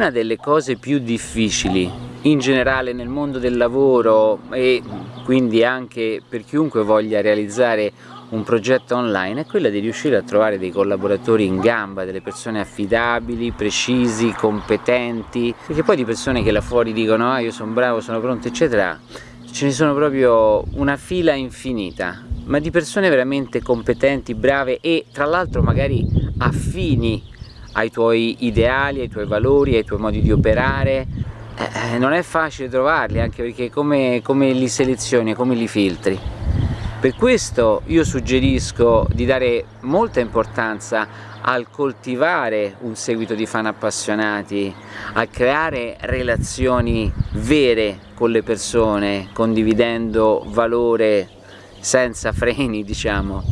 una delle cose più difficili in generale nel mondo del lavoro e quindi anche per chiunque voglia realizzare un progetto online è quella di riuscire a trovare dei collaboratori in gamba, delle persone affidabili, precisi, competenti, perché poi di persone che là fuori dicono ah io sono bravo, sono pronto eccetera, ce ne sono proprio una fila infinita, ma di persone veramente competenti, brave e tra l'altro magari affini ai tuoi ideali, ai tuoi valori, ai tuoi modi di operare, eh, non è facile trovarli anche perché come, come li selezioni, come li filtri. Per questo io suggerisco di dare molta importanza al coltivare un seguito di fan appassionati, a creare relazioni vere con le persone, condividendo valore senza freni diciamo,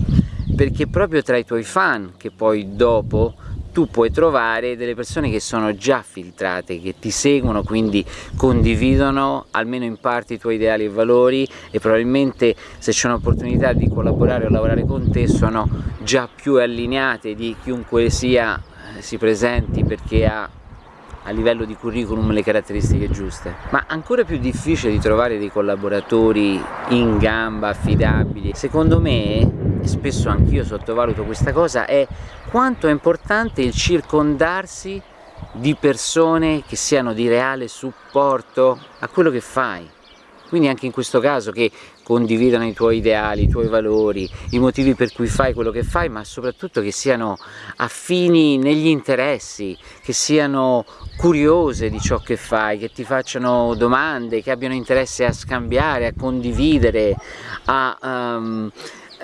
perché proprio tra i tuoi fan che poi dopo tu puoi trovare delle persone che sono già filtrate, che ti seguono, quindi condividono almeno in parte i tuoi ideali e valori e probabilmente se c'è un'opportunità di collaborare o lavorare con te sono già più allineate di chiunque sia eh, si presenti perché ha a livello di curriculum le caratteristiche giuste. Ma ancora più difficile di trovare dei collaboratori in gamba, affidabili. Secondo me spesso anch'io sottovaluto questa cosa, è quanto è importante il circondarsi di persone che siano di reale supporto a quello che fai. Quindi anche in questo caso che condividano i tuoi ideali, i tuoi valori, i motivi per cui fai quello che fai, ma soprattutto che siano affini negli interessi, che siano curiose di ciò che fai, che ti facciano domande, che abbiano interesse a scambiare, a condividere, a... Um,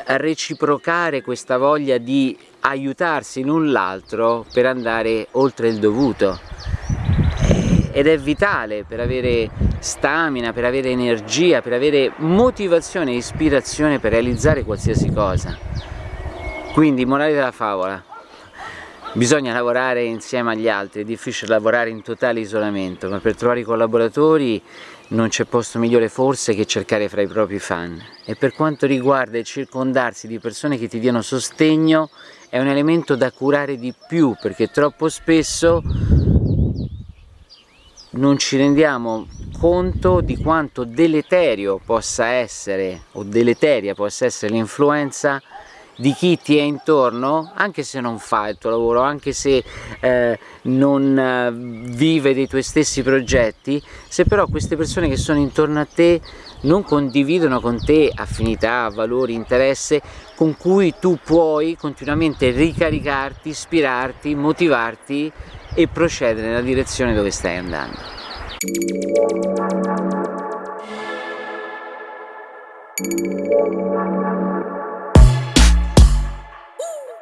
reciprocare questa voglia di aiutarsi l'un l'altro per andare oltre il dovuto. Eh, ed è vitale per avere stamina, per avere energia, per avere motivazione e ispirazione per realizzare qualsiasi cosa. Quindi morale della favola bisogna lavorare insieme agli altri, è difficile lavorare in totale isolamento ma per trovare i collaboratori non c'è posto migliore forse che cercare fra i propri fan. E per quanto riguarda il circondarsi di persone che ti diano sostegno è un elemento da curare di più perché troppo spesso non ci rendiamo conto di quanto deleterio possa essere o deleteria possa essere l'influenza di chi ti è intorno, anche se non fa il tuo lavoro, anche se eh, non eh, vive dei tuoi stessi progetti, se però queste persone che sono intorno a te non condividono con te affinità, valori, interesse con cui tu puoi continuamente ricaricarti, ispirarti, motivarti e procedere nella direzione dove stai andando. Thank.